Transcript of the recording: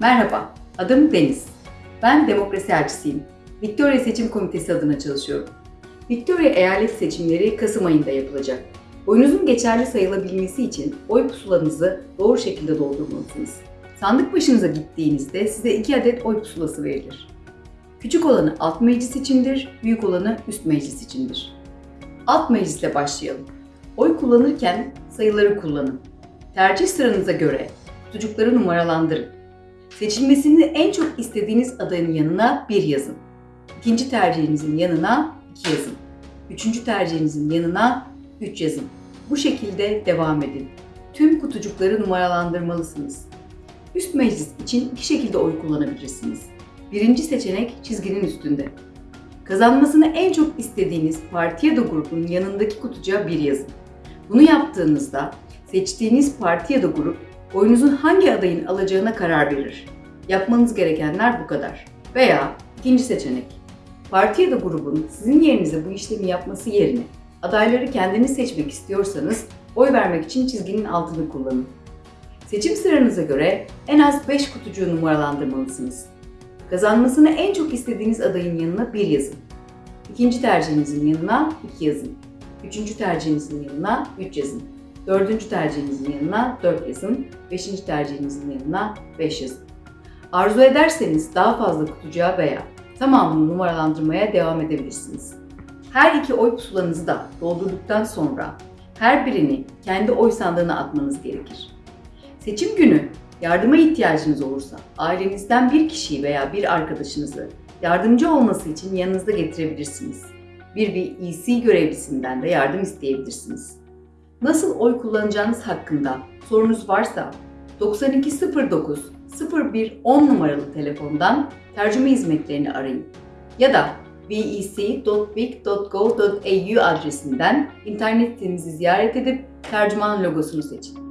Merhaba, adım Deniz. Ben demokrasi elçisiyim. Victoria Seçim Komitesi adına çalışıyorum. Victoria eyalet seçimleri Kasım ayında yapılacak. Oyunuzun geçerli sayılabilmesi için oy pusulanızı doğru şekilde doldurmalısınız. Sandık başınıza gittiğinizde size iki adet oy pusulası verilir. Küçük olanı alt meclis içindir, büyük olanı üst meclis içindir. Alt meclisle başlayalım. Oy kullanırken sayıları kullanın. Tercih sıranıza göre kutucukları numaralandırın. Seçilmesini en çok istediğiniz adayın yanına 1 yazın. İkinci tercihinizin yanına 2 yazın. Üçüncü tercihinizin yanına 3 yazın. Bu şekilde devam edin. Tüm kutucukları numaralandırmalısınız. Üst meclis için iki şekilde oy kullanabilirsiniz. Birinci seçenek çizginin üstünde. Kazanmasını en çok istediğiniz parti ya da grubun yanındaki kutucuğa 1 yazın. Bunu yaptığınızda seçtiğiniz parti ya da grup oyunuzun hangi adayın alacağına karar verir. Yapmanız gerekenler bu kadar. Veya ikinci seçenek. Parti ya da grubun sizin yerinize bu işlemi yapması yerine adayları kendiniz seçmek istiyorsanız oy vermek için çizginin altını kullanın. Seçim sıranıza göre en az 5 kutucuğu numaralandırmalısınız. Kazanmasını en çok istediğiniz adayın yanına 1 yazın. İkinci tercihinizin yanına 2 yazın. Üçüncü tercihinizin yanına 3 yazın. Dördüncü tercihinizin yanına 4 yazın. Beşinci tercihinizin yanına 5 yazın. Arzu ederseniz daha fazla kutucuğa veya tamamını numaralandırmaya devam edebilirsiniz. Her iki oy pusulanızı da doldurduktan sonra her birini kendi oy sandığına atmanız gerekir. Seçim günü yardıma ihtiyacınız olursa ailenizden bir kişiyi veya bir arkadaşınızı yardımcı olması için yanınızda getirebilirsiniz. Bir VEC görevlisinden de yardım isteyebilirsiniz. Nasıl oy kullanacağınız hakkında sorunuz varsa 9209 01 10 numaralı telefondan tercüme hizmetlerini arayın ya da vec.vic.gov.au adresinden internet sitemizi ziyaret edip tercüman logosunu seçin.